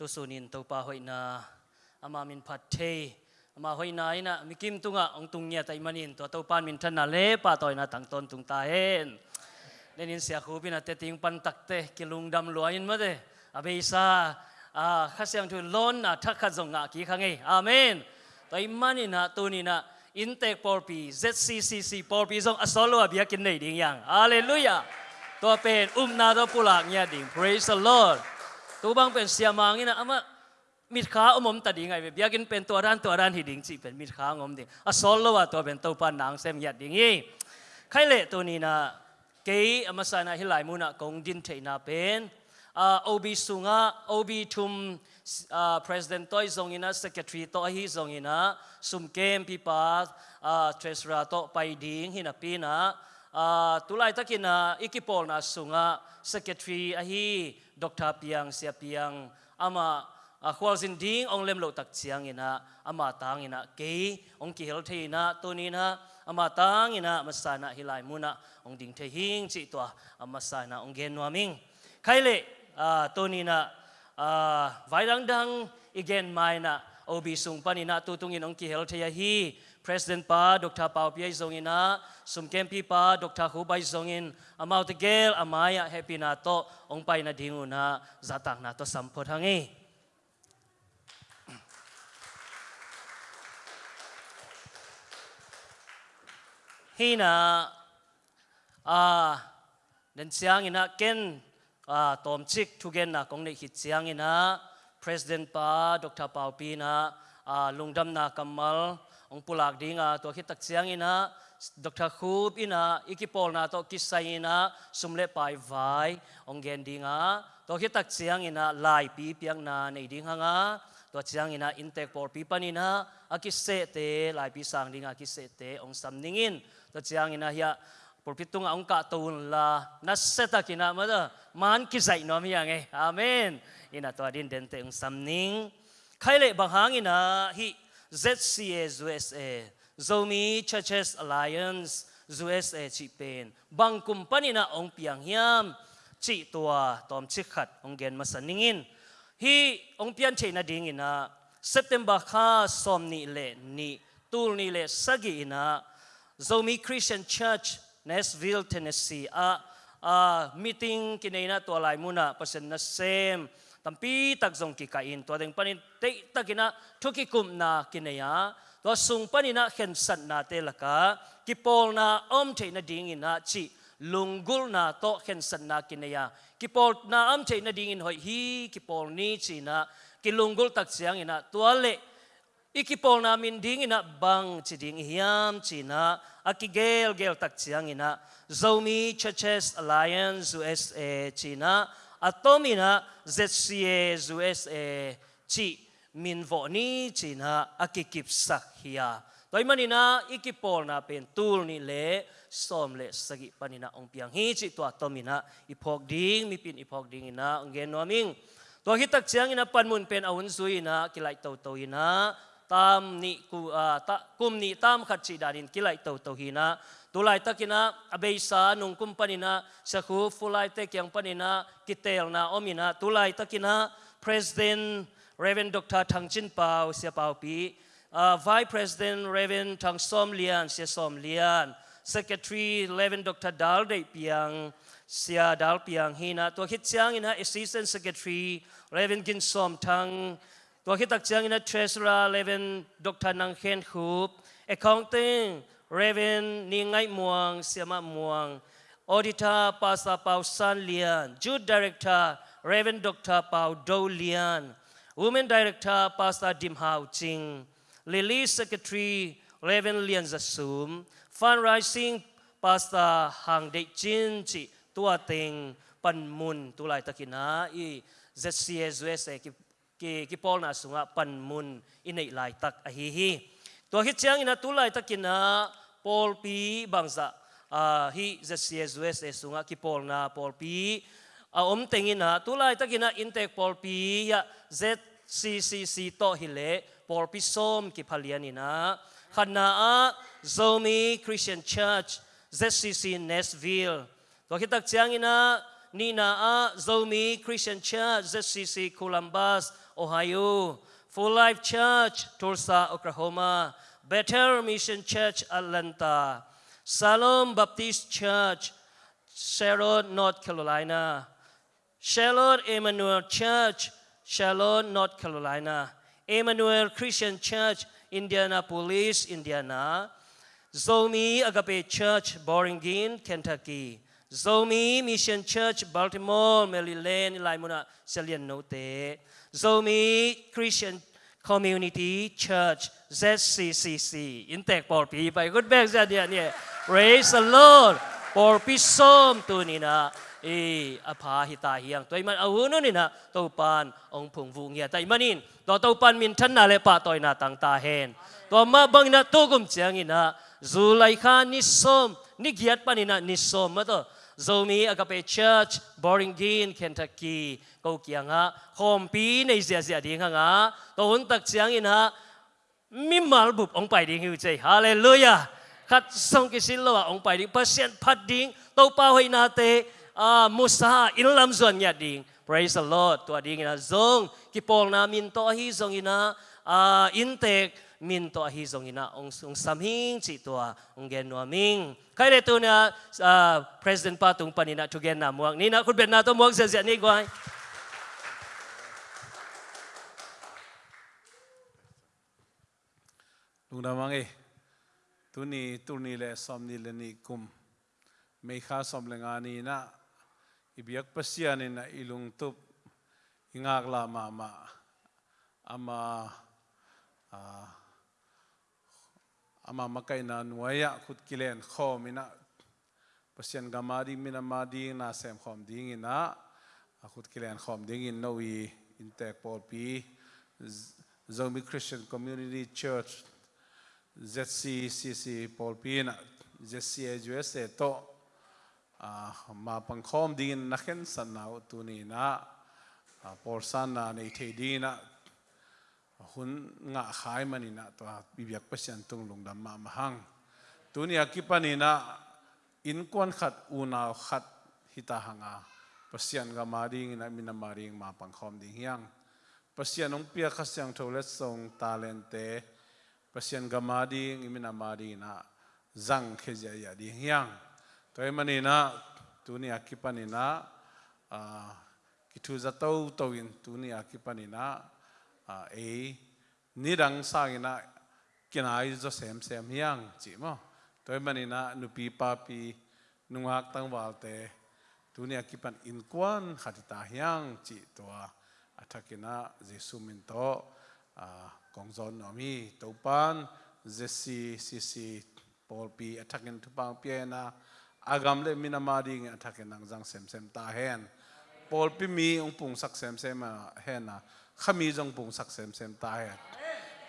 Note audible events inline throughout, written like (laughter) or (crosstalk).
tu sunin to pa hoi na ama min phat the ama hoi na ina mikim tunga ong tung nya tai manin. To to pan min than na le, pa toy na tang ton tung ta hen. Nên in sia khu pin ate ting pan tak te, kilung dam luain ma de. Abe sa a khasiam thu lon na thak kha zong nga ki khange amen. Tai manin na tu ni na intake porpi zccc porpi zong asolo abia kin nei ding yang. Hallelujah. To pen um na do pulak nya ding. Praise the lord. Tu bang pen sia mang ina ama มิดขาอมมตัดยังไงเบียกินเป็นตัวร้านตัวร้านหิดิงจีเป็นมิดขางอมดิอะสอนแล้วว่าตัวเป็นตัวปานนางเซมยัดดิ่งยี่ใครเละตัวนี้นะเกย์อมาสานาฮิลายมุนะกงดินเทนาเป็นอ่าโอบีสุงะโอบีทุมอ่า president ตัวทรงอินะ secretary ตัวฮีทรงอินะสุมเกมพิปาอ่า treasurer ตัวไปดิ่งหินะปีนะตุลายตะกินะอิกิปอลนะสุงะ secretary อฮี doctor piang, sia piang, ama, a khwal zin ding, ong lem lo tak chiang ina, ama tang ina, ke, ong ki hel the ina to ni na, ama tang ina masana hilai muna ong ding the hing chi to ama sana ong gen nuaming khai le, a to ni na, a, vai dang dang igen mai na obi sung pani na, tu panina tutungin ong ki hel the hi president pa dr Pao Piai Zongin na sum kem pi pa dr Hubai Zongin amau te gel amaya happy na to ong pai na dinguna zatak na to sampot hangi. Hina, ah, à đến ina ken à tom chik thu gen na kong nei hi siang ina president pa dr Pao pi na à lungdam na kamal องปุลักดีงาตัวคิดตักเสียงอินะดรคูบอินะอิกิปอลนาตัวคิสไซนะสุมเลปไปไวองเกนดีงาตัวคิดตักเสียงอินะลายปีเปียงนาในดีงางาตัวเสียงอินะอินเตกปอลปีปันอินะอากิเซเตลายปีสังดีงากิเซเตองสัมนิงินตัวเสียงอินะเฮียปรพิตุงองกะตุนลานัสเซตักินะมาเดมันคิดไซนอมียังไงอาเมนอินะตัวดินเดนเตองสัมนิงใครเละบางฮางอินะฮี ZCA USA Zomi Churches Alliance USA chi pen bang company na ong piang hiam chị tua tom chi khat ong gen masaningin hi ong pian che na ding ina September kha som ni le ni tul ni le sagi ina Zomi Christian Church, Nashville, Tennessee. A a meeting kinena to lai muna pasen na same. Tampi tak ki kain to deng panin te takina thuki kum na kinaya to sung panina khen san na te laka. Ki pol na om the na ding ina chi lungul na to khen san na kinaya ki pol na am the na ding in hoi hi ki pol ni chi na ki lungul tak chiang ina. To le ikipol namin ding ina bang chi ding hiam chi na. Akigel gel tak chiang ina. Zomi Churches Alliance USA China atomina ZCA USA chi min vo ni China akikip sak hiya toy manina ikipol na pen tul ni le som le sagi panina ong piang hi chi to atomina. Ipok ding mi pin ipok ding ina ong gen noming to hitak chiang ina panmun pen awun zui na kilai to to ina. Tam ni ku ta kum ni tam khat chi darin kilai to to hina ตุลายตะกินะอเบยสานุงกุมปนินะสคูฟุลายเตกียงปนินะกิเตลนาอมินะตุลายตะกินะ president reven dr ทังจินเปาเสียเปาปี vice president reven ทังซอมเลียนเสียซอมเลียน secretary reven dr ดัลเดเปียงเสียดัลเปียงฮีนะตัวคิดเชียงอินะ assistant secretary reven กินซอมทังตัวคิดตักเชียงอินะ treasurer reven dr นังเคนคูบ accounting Raven ni ngai muang, siama muang, Auditor Pastor Pau San Lian, Jude Director Raven Doctor Pau Dou Lian, Women Director Pastor Dim Hao Ching, Lily Secretary Raven Lian Zasum Fundraising Pastor Hang De Chin Chi Tua Ting Pan Mun Tu Lai Takina I ZCSUS ki ki ki Paul na sunga Pan Mun Inei Lai Tak Ahihi Tua Hit Chiang Ina Tu Lai Takina Paul pi Bangsa. À, hi Jesus CSUS e sunga ki Paul na, Paul pi a à, om tengina tulai takina intake Paul pi ya ZCCC to hile Paul pi som ki phalianina khana a, Zomi Christian Church ZCC Nashville. To khitak changina Nina a, Zomi Christian Church ZCC Columbus, Ohio. Full Life Church, Tulsa, Oklahoma. Better Mission Church Atlanta Salom Baptist Church Sharon North Carolina Charlotte Emmanuel Church Charlotte North Carolina Emmanuel Christian Church Indianapolis Indiana Zomi Agape Church, Boringin, Kentucky. Zomi Mission Church, Baltimore, Maryland, Laimuna, Salian Note. Zomi Christian Community Church, ZCCC. in Intek por pi by good back za dia ni. Praise the Lord. Por pi som tu ni na. E apa hita, hiang. toi man, au nu ni na to pan, ong phung vu ngia. Tai manin. To to pan min than na le pa toi na tang ta hen. To ma bang na to gum chiang ina. zulai kha ni som ni giat panina ni som ma to zomi agape church boringin kentucky ko kianga hompi nei sia sia ding nga to hun tak chiang in ha mi mal bup ong pai ding hu chei. Hallelujah. Khat song ki sil lo ong pai ding. Pasien phat ding. To pa hoi na te. A musa in lam zon nya ding. Praise the lord. To ding na zong. Ki pol na min to hi zong ina. A intek min to hi zong ina. Ong ong samhing chi to ong gen no ming. Kai le tu na president pa tung panina tu gen na muang ni na khut bet na to muang se se ni gwai ลุงดามังเอตุนีตุนีเลสอมนีเลนีกุมไม่ข้าสอมเลงานีนะอีบียกพัศยานีนะอีลุงตุบอิงากลามามาอามาอามามาไกนันวยะขุดกิเลนข้อมินะพัศยานกามาดีมินามาดีนาเซมข้อมดีงินะขุดกิเลนข้อมดีงินนวีอินเตกปอลปี Zombie Christian Community Church ZCCC ปอลปีน ZCHUS เตะมาปังคอมดีนนักเห็นสันนาตุนีนะปอลสันนาในเทดีนะหุ่นงะขายมานี่นะตัวบิบักประชันตุงลงดํามามหังตุนีอกิปานีนะอินกวนขัดอูนาขัดหิตาหังาประชันกมาดีนะมินมาริงมาปังคอมดีเฮียงประชันองเปียขัสยังโทเลสงตาเลนเต pasian gamadi imina mari na zang khezia ya di hiang. Toy mani na tuni akipani na kitu ah, za tau tau in tuni akipani na ah, e eh, nirang sangina ina kinai zo sem sem hiang chi mo. Toy mani na nupi papi nungak tang walte tuni akipan inkwan khatita hiang chi to athakina jesu min to ah, kong zon topan zesi sisi polpi atakin tupang piena agam le minamadi ng atakin nang zang sem sem ta hen. Polpi mi ung pung sak sem sem hen na khami jong pung sak sem sem ta hen.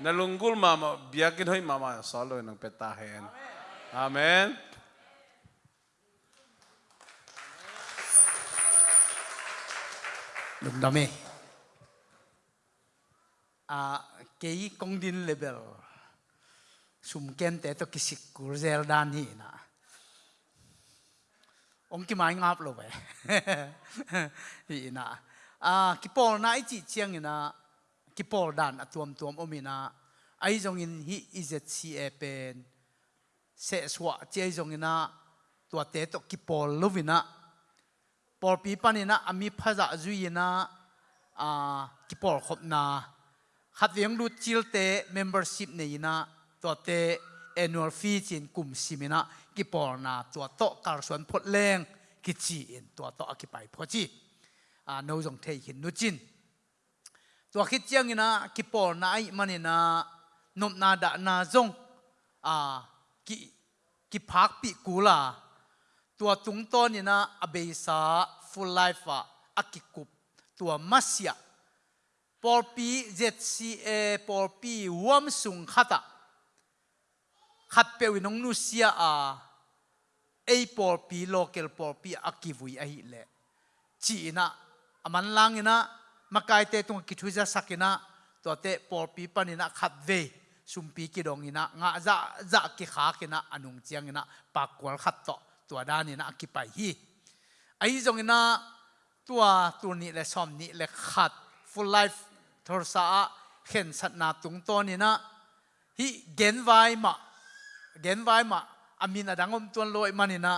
Nalunggul mama biyakin hoy mama solo ng peta hen. Amen. Mê à cái công din level sum ken te to kisik kur zel dan hi na. Ông kia mai ngáp lo vậy, (laughs) hi na. À cái pol na ít chiang na cái pol dan atuam à, tuam omina ai giống in hi izc e pen. Se swa che in ina tua te to ki pol lovina pol pi panina ami à, phaza dạ zuina à cái pol khop na khát viếng lu chill te membership này na to te annual fee trên kum simina ki por na to to kar suan phot leng, ki chi in to to ki pai pho chi. A no jong thei hin nu chin. To khit chiang na ki por na ai manina nom na da na jong ah, a ki ki cú la. Kula chúng tôi ton ina abeisa full life à akikup tua masia pi ZCA por pi wam sung khata. Khat pe winong nu sia, a a por pi local por pi akivui a hi le. Chi na aman lang ina, makai te tung ki thuja sakina to te por pi panina khat ve sumpi ki dong ina, nga za za ki kha kina anung chiang ina pakwal khat to to dan ina ki pai hi. Ai jong ina, tua tu ni le som ni le khat, full life ทรสาเห็นสัตนาตุงตัวนี่นะฮิเกนไวมาเกนไวมาอามินาดังอมตัวลอยมันนี่นะ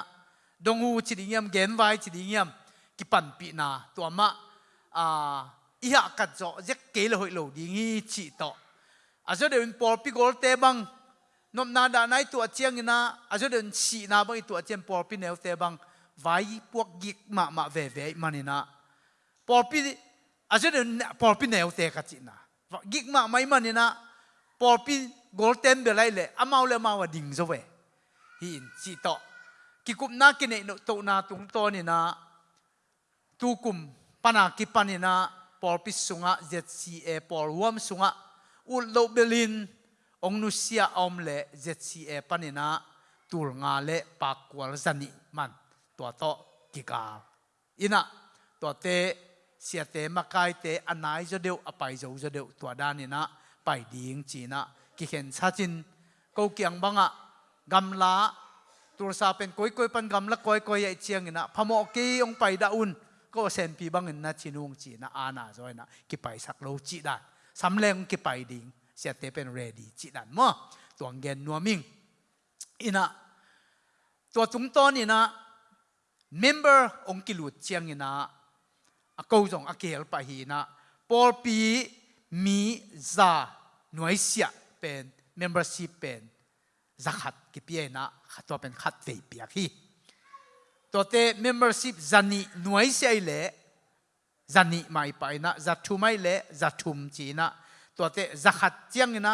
ดงูจิดิเงียมเกนไวจิดิเงียมกิปันปีนาตัวมะอ่าอีหักกัดจ่อเจ๊กเกลหอยหลดีงี้จิโตอาจจะเดินปอลปิโกลเตบังนมนาดานายตัวเจียงนะอาจจะเดินฉีนาบังตัวเจียงปอลปิเนวเตบังไว้พวกกิกมามาเวเวมันนี่นะปอลปิ thor sa khen sat na tung to ni na hi gen vai ma gen vai ma amin adangom tuan loi manina dongu chi ding yam gen vai chi ding yam ki pan pi na to ma a iha kat zo zek ke le hoi lo ding hi chi to a เสียเตมากายเตอันไหนจะเดียวอไปจะเดียวตัวด้านนี้นะไปดีงจีนะกิเห็นชาจินกูเกียงบังอะกำลาตัวซาเป็นก้อยก้อยปันกำละก้อยก้อยใหญ่เชียงนะพมอกีองไปดาอุนก็เซนพีบังเงินะชินุงจีนะอาณาจอยนะกิไปสักโลจีดานสำเร็จกิไปดิงเสียเตเป็นเรดีจีดานมั่วตัวเงินนัวมิงอินะตัวตุงต้นนี่นะเม member องกิลุดเชียงอินะ a câu jong a kel pa hi na por pi mi za nuai sia pen membership pen zakhat ki pia na khatwa pen khat ve pia hi to te membership zani nuai sia le zani mai pa na za thu mai le za thum chi na to te zakhat chiang na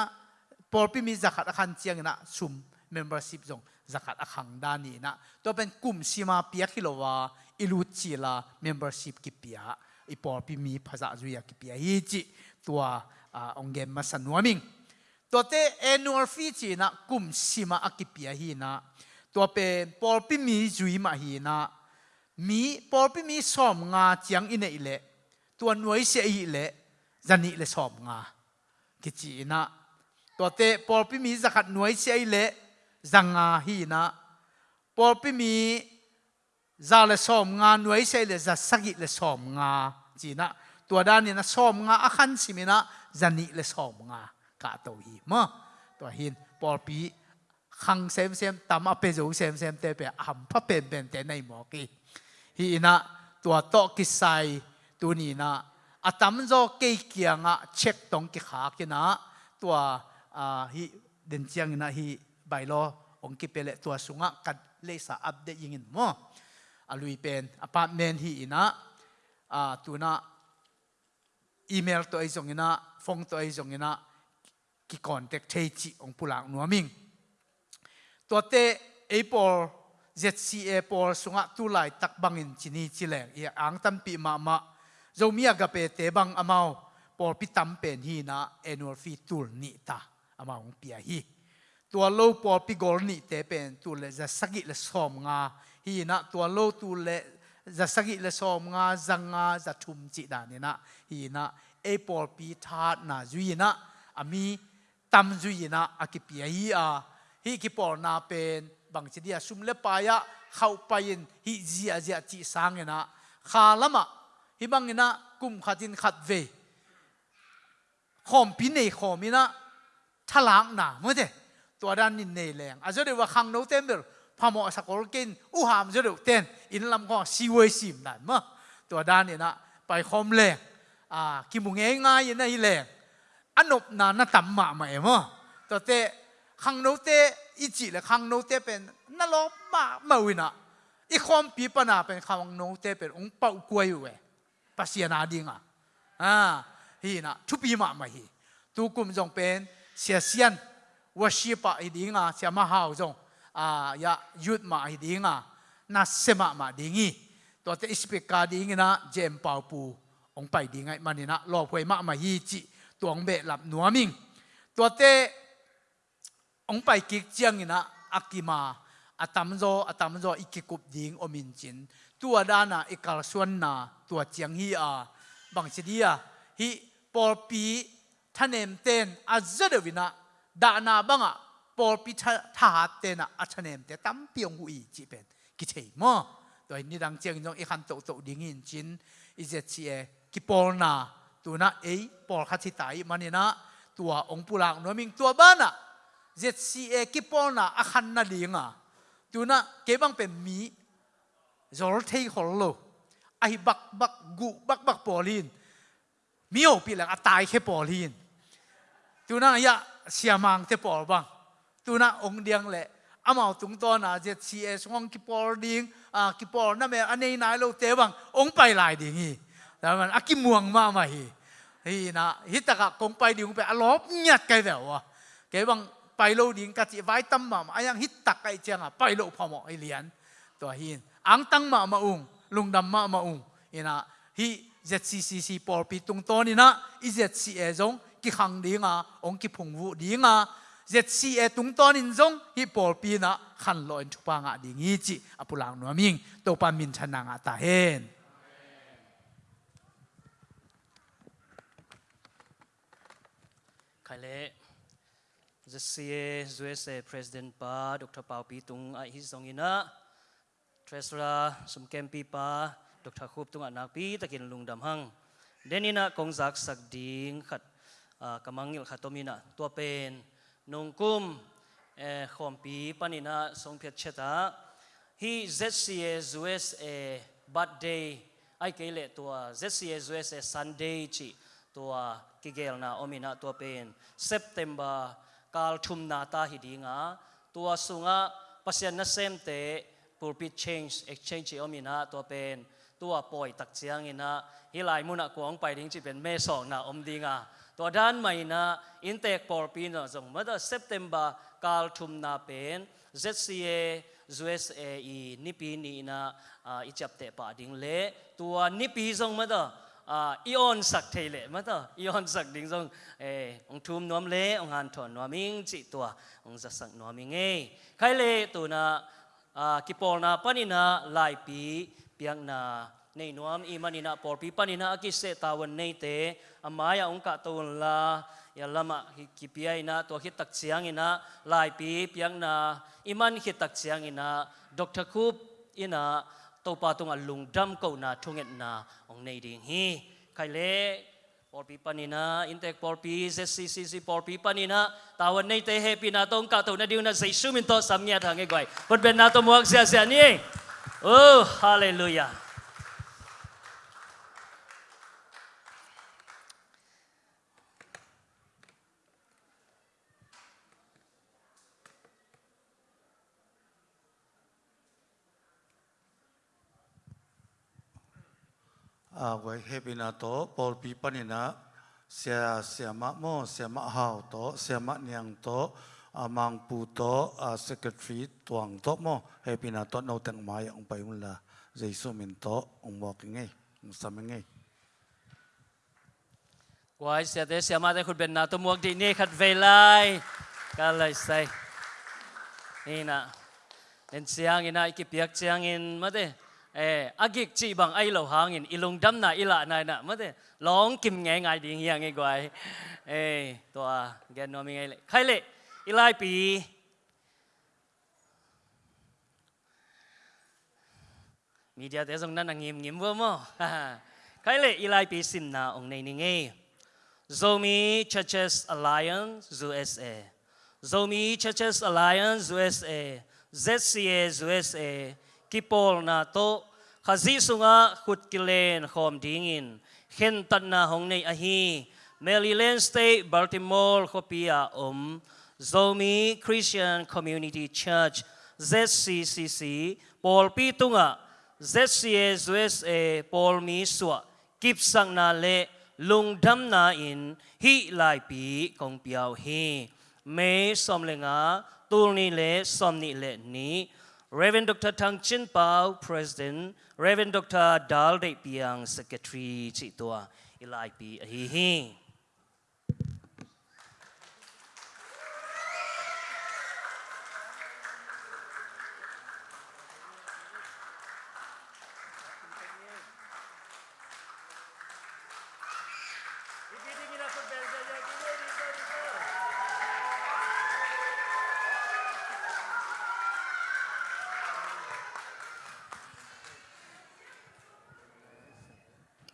por pi mi zakhat khan chiang na sum membership jong zakat akhang dani na to pen kum sima pia khilowa ilu chi la membership ki pia ipor pi mi phaza zuya ki pia hi chi tua ongge ma sanwaming to te annual fee chi na kum sima akipia hi na. To pe por pi mi zui ma hi na. Mi por pi mi som nga chiang ine ile. Tua nuai se i le zani le som nga. Ki chi na. To te por pi mi zakat nuai se i le, zanga hi na. Por pi mi ซาเลสอมงานหน่วยใช่เลยจะสกิเลสอมงาจีนะตัวด้านนี้นะสอมงาอาคันสิมินะจะนนิเลสอมงากะตัวฮีมะตัวหินปอปีขังเซมเซมตามอเปโจเซมเซมเตเปอัำพะเป็นเป็นแต่ในหมอกีหีนะตัวโตกิไซตัวนี้นะอาตามโจเกี่ยงอะเช็คตรงกิขากินะตัวอ่าฮีเดินเจียงนะฮีใบโลองค์กิเปเลตัวสุงะกันเลสอัปเดตยิงินมั้ อลุยเป็นอพาร์ตเมนต์ที่นะอ่าตัวน่ะอีเมลตัวไอ้ส่งนะฟงตัวไอ้ส่งนะกิคอนแทคใช่จีองปุลังนัวมิงตัวเตไอ้ปอล ZCA ปอลสุนัะตุไลตักบังอินชินีจิเลงเอียอังตัมปีมามาเจ้ามีอากเปเตบังอามาวปอลพิตัมเป็นฮีนะเอนัวฟีตุลนิตาอามาวงเปียฮีตัวโลปอลพิกอลนิเตเป็นตัวเลจะสกิลสอมงา ฮีนะตัวโลตูเลจะสกิเลสอมงาจังงาจะทุมจิดานี่นะฮีนะเอปอลปีทาดนาจุยนะอามีตัมจุยนะอากิปียฮีอาฮีกิปอลนาเป็นบางทีเดียสุมเลปายะเข้าไปยินฮีจีอาจีจีสังเงนะขาลมะฮีบังเงนะกุมขัดินขัดเวขอมพินเนขอมินะทลางนาเมื่อเดตัวด้านนินเนแรงอาจจะเรียกว่าขังโนเตมเดอร์ พมอสักอลกินอุหามจะเดี๋ยวเต้นอินลำก็ซีเวซิมนั่นมั้งตัวด้านนี่นะไปคอมแรงอ่ากิมุงเงง่ายนะอีแรงอันนบนานน่ะต่ำมาไหมมั้งตัวเตะขังโนเตอีจีและขังโนเตเป็นนั่นล้อมามาวินะอีคอมปีปนาเป็นขังโนเตเป็นองเป่ากวยเวปัสยานาดิงอะอ่าฮีนะทุปีมาม่ฮีตูกุมจงเป็นเสียเสียน worship a idinga siama hau jong à, ya youth ma idinga na sema ma dingi to te speak ka dingina jem pau pu ong pai dingai manina lo phoi ma ma hi chi tuang be lap nuaming to te ong pai kik chiang ina akima Atamzo, Atamzo, ikikup ding omin chin tua dana ikal suan na tua chiang hi a bang chidia hi por pi thanem ten azadavina banga นาบังอะปอลพิทาเตนะอัชเนมเตตั้มเปียงหุยจีเป็นกิเทมอตัวนี้ดังเจียงจงอีขันโตโตดิ่งหินจินอีเจชีเอกิปอลนาตัวน่ะเอ้ปอลคัดที่ตายมันนี่นะตัวองค์ปุรังนัวมิงตัวบ้านะเจชีเอกิปอลนาอาคันนาดิ่งอะตัวน่ะเก็บังเป็นมีจอลเทฮอลโลไอบักบักกุบักบักปอลินมีโอปีหลังอตายแค่ปอลินตัวน่ะยะเสียมังเตปอลบัง tuna ong diang le. Amao tung to na je chi e song ki por ding, a ki por na me anei nai lo te bang ong pai lai ding hi. Da man aki muang ma ma hi. Hi na, hi ta ka kong pai ding pe a lop nyat kai da wa. Ke bang pai lo ding ka chi vai tam ma ma yang hi ta kai chang a pai lo pha mo i lian. To hin ang tang ma ma ung, lung dam ma ma ung. Ina hi ZCCC por pi tung to ni na, i ZCA e zong ki khang ding a, ong ki phung vu ding a ZC e tung ton in zong, hi por pi na khan lo in chupa nga ding hi chi apulang no ming to pa min chan nga ta hen khai lệ the CA USA President pa Dr. Pao Pi Tung ai hi zong ina Treasurer sum kem pi pa Dr. Khup Tung anak pi, takin lung dam hang denina kong zak sak ding khat kamangil khatomina tua pen nung kum eh, khom pi panina song phet cheta. Hi ZCA USA eh, birthday. Ai ke le tua ZCA USA eh, Sunday chi tua kigel na omina tua pen. September kal thum na ta hi dinga tua sunga pasian na sem te, pulpit change, exchange omina tua pen. Tua poi tak chiang ina. Hilai muna kuang pai ding chi pen, me song na om dinga tua dan mai na intek por pin no zong. Ma September kal thum na pen ZCA USA i nipi ni na i chap te pa ding le. Tua nipi zong ma da ion sak thei le. Ma da ion sak ding zong e ong thum nuam le, ong han thon nuaming chi tua ong za sak nuaming e. Khai le tu na ki pol na panina lai pi piang na nei nuam i manina por pi panina ki se tawan nei te. Amaya ong ka to la. Ya lama ki piai na to hit tak chiang ina lai pi piang na. Iman hit tak chiang ina. Dr kup ina to pa tung alung dam ko na thunget na. Ong nei ding hi. Khai le por pi panina intek por pi zccc por pi panina tawan nei te happy na tong ka to na diu na zai sumin to samnya thang e goi pot ben na to muak sia sia ni. Oh hallelujah à vậy hệ na to Paul pi pani na sia sia ma mo sia ma hao to sia ma niang to amang pu to secretary tuang to mo hệ na to nô tang mai, ông pai un la dây min to ông mo kinh ngay, ông sam ngay. Quay sia thế sia ma thế khut bên na to mua đi nè khát về lại. Cả lời say. Nè nè nên ina in ai siang in mà thế eh agik chi bang ai lo hangin ilung dam na ila na na ma de long kim nge ngai ding yang nge gwai eh to gen no mi ngai le khai le ilai pi media te song na na ngim ngim wo mo khai le ilai pi sim na ong nei ni nge Zomi Churches Alliance USA Zomi Churches Alliance USA ZCA USA kipol na to khazi sunga khut kilen khom dingin khen tan na hong nei a hi Maryland State Baltimore khopia om Zomi Christian Community Church ZCCC Paul pi tunga ZCA USA Paul mi swa kip sang na le lung dam na in hi lai pi kong piao hi me som le nga tul ni le som ni le ni Reverend Dr. Tang Chin Pao, President, Reverend Dr. Dal De Piang, Secretary, Tua, Ilai Pi Hi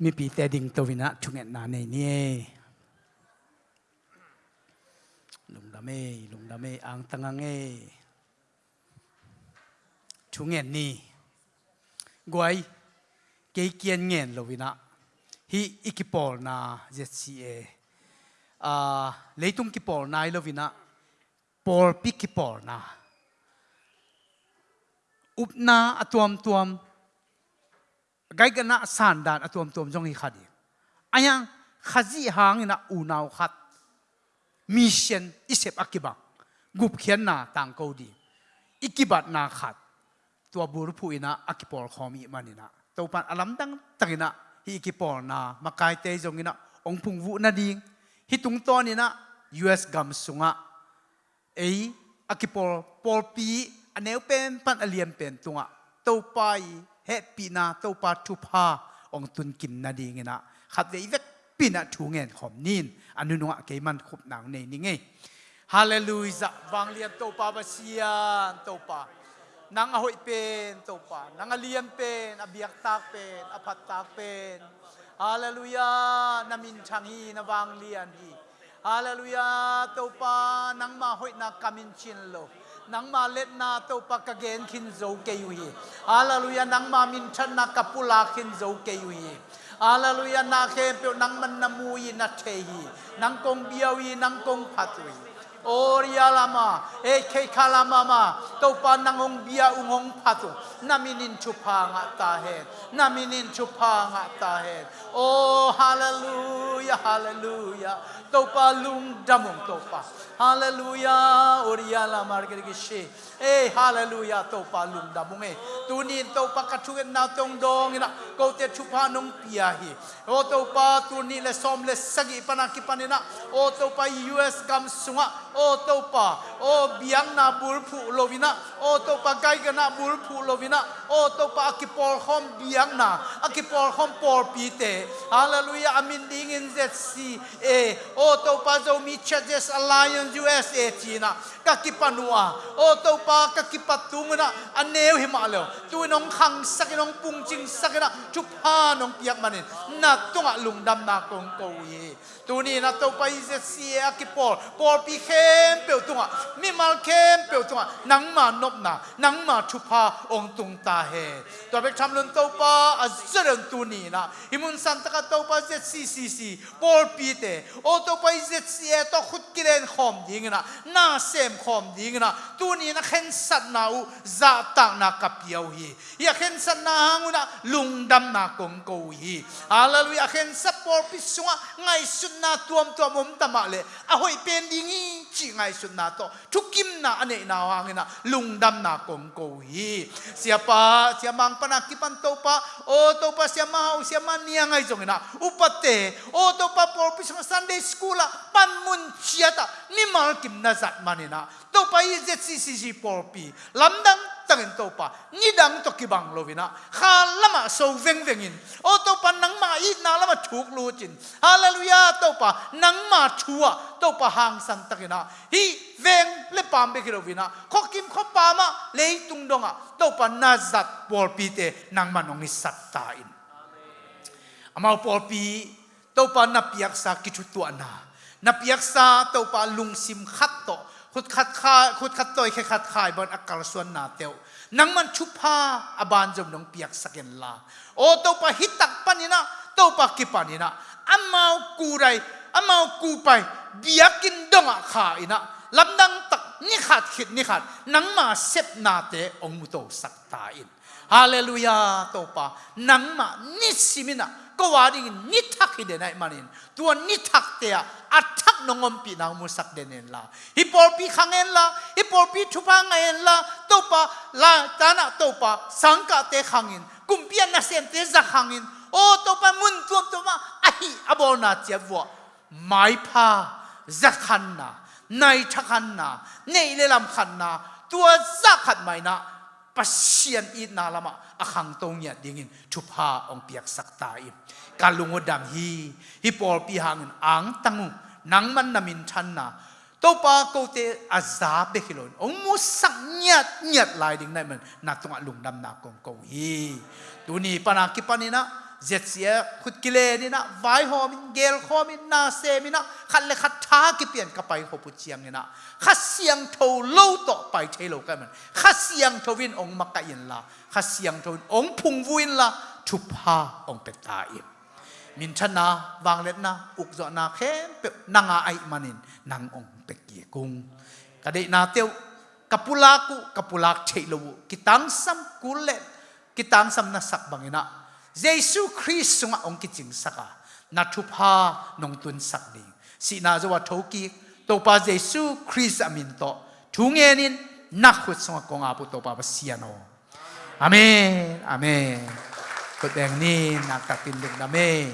mi pi te ding to vina thunget na nei ni e. lung da me lung da me ang tangang e. Thunget ni. Guai ke kien ngen lo vina. Hi, ikipol na zca e. a ah, leitung kipol nai lo vina. Por pi kipol na. Upna atuam tuam ไกกันนะสันดานอตัวมตัวมจงนี้ขัดอีกอายังขจีหางนะอูนาวขัดมิชันอิเซปอักิบังกุบเขียนนะต่างกูดีอิกิบัตนาขัดตัวบุรุษผู้อินะอักกิปอลคอมีมันินะตัวปันอัลัมตั้งตั้งนะฮิอิกิปอลนะมาไกเตยจงอินะองพุงวุนาดิงฮิตุงตอนินะยูเอสกัมสุงะเออักกิปอลปอลปีอันเนวเป็นปันอเลียนเป็นตุงะตัวไป เฮปีนาเตปาทุพาองตุนกินนาดีเงนะขัดเดยเวกปีนาถูเงินขอมนินอันนุนวะเกมันขบหนังในนี่ไงฮาเลลูยาวังเลียนโตปาบาเซียนโตปานางอหอยเป็นโตปานางเลียนเป็นอเบียกตากเป็นอภัตตากเป็นฮาเลลูยานามินชังฮีนวังเลียนฮีฮาเลลูยาโตปานางมาหอยนักกามินชินโล nang ma let na to pa ka khin zo ke yu hi nang ma min than na ka pula khin zo ke yu na ke pe nang man na mu yi nang kong biawi nang kong phatui Orialama, Eke Kalamama, Topa Nangong Bia Ungong Pato, Naminin Chupanga Tahe, Naminin Chupanga Tahe. Oh, hallelujah, hallelujah. Topa Lung Damong Topa. Hallelujah, Orialama Margarigishi. Eh, hallelujah, Topa Lung Damong eh. Tunin Topa Katugan na tong dong ina, Kote Chupanong Piahi. Oh, o Topa, Tunin le som le sagi panakipanina. O oh, Topa US Kamsunga, o to pa o biang na bul phu lovina o to pa gai ga na bul phu lovina o to pa akipor khom biang na. Akipor khom por pi te hallelujah. Amin. Ding in zc e. O to pa zo mi churches alliance usa china. Ka kipanua o to pa ka kipatumna aneu himalo tu nong khang sakinong pungching sakina chupa nong piak manin. Na tunga lungdam na kong ko ye. Tu ni na to pa zc akipor por pi มเปียวตุงอะมีมาลเข้มเปียวตุงอะนังมานบหนาหนังมาชุพาองตุงตาเฮตัวเป็กทำลุนเต้าปาอัจเจริญตุนีนะฮิมุนสันตะกะเต้าปาเจ็ดซีซีซีบอลปีเตโอเต้าปาเจ็ดซีเอต้อขุดกิเลนขอมดิงนะหน้าเซมขอมดิงนะตัวนี้นะเข็นสัตนาอูซาตังนากับเยาวีอยากเข็นสัตนาหังนะลุงดำนากงโกฮีอาลลุยอยากเข็นสัปปอลปิสวะไงสุนนะตัวมตัวมุมตะมาเลยอะหอยเป็นดิงี chi ngai sun na to. Thu kim na ane na wang na lung dam na kong ko hi. Siapa siapa pana kipan to pa o to pa siapa niya ngai jong na upate o to pa por pi sunday school pan mun chiata ni mal kim na zat manina to pa i zet si si si por pi lamdang tangin to pa ni dang to ki bang lovina kha lama so veng in. O to pa nang ma i na lama thuk lu chin. Hallelujah to pa nang ma thua to pa hang san takina hi, veng le pam be kilo kho kim kho pa ma le tung donga to pa na zat por pi te nang ma nong ni sat ta in. Amau por pi to pa na piak sa ki thu tu na. Na piak sa to pa lung sim khat to. ขุดขัดขาขุดขัดตัวแค่ขัดขายบนอากาศส่วนนาเตียวนังมันชุบผ้าอบานจมนองเปียกสักเนลาโอ้ตัวปะฮิตักปันนี่นะตัวปะกิปันนี่นะอามากูไรอามากูไปเบียกินดงอาขาอินะลำดังตักนี่ขาดขิดนี่ขาดนังมาเซบนาเตองมุโตสักตาอินฮาเลลูยาตัวปะนังมานิสิมินะ ก็ว่าดิ่งนิทักฮิเดนัยมานินตัวนิทักเตียอัทักนงอมปีนางมุสักเดนเนลาฮิปอลปีขังเอนลาฮิปอลปีทุพังเอนลาตัวปะลาตานะตัวปะสังกะเตขังอินกุมเปียนนาเซนเตซักขังอินโอ้ตัวปะมุนตัวตัวมาอะฮิอบอนาเจ็บวะไม่พาซักขันนาในทักขันนาในเลลำขันนาตัวซักขัดไม่นะ pasian i nalama akhang tong ya dingin thupa ong piak sakta i kalungo dam hi hi por pi hangin ang tangu nang man namin thanna to pa ko te azab be khilon ong mu sak nyat nyat lai ding nai man na tunga lungdam na kong kong hi tu ni pana ki panina เจ็ดเสียขุดกิเลนี่นะไว้หอมินเกลคอมินนาเซมินะขัดเลยขัดท้ากิเปลี่ยนกับไปหอปุเจียงนี่นะขัดเสียงโทเล่าต่อไปเทโลกันมันขัดเสียงโทวินองมักกะยินละขัดเสียงโทวินองพุงวินละทุพาองเป็ดตาอิมมินชนะวางเล็ดนะอุกจอนาเข้มเป็นางาไอมันินนางองเป็ดเกียกุงกระเดนาเตียวกับปุลากุกับปุลากเทโลกิตังซัมกุเลกิตังซัมนัสักบังอินะ Giêsu Christ sunga ong ki ching saka. Na thupa nong tun sak ding si na zo wa thoki to pa Giêsu Christ amin to. Thunge nin na khut sunga konga pu to pa ba amen amen. Ko deng ni na ka tin ding na me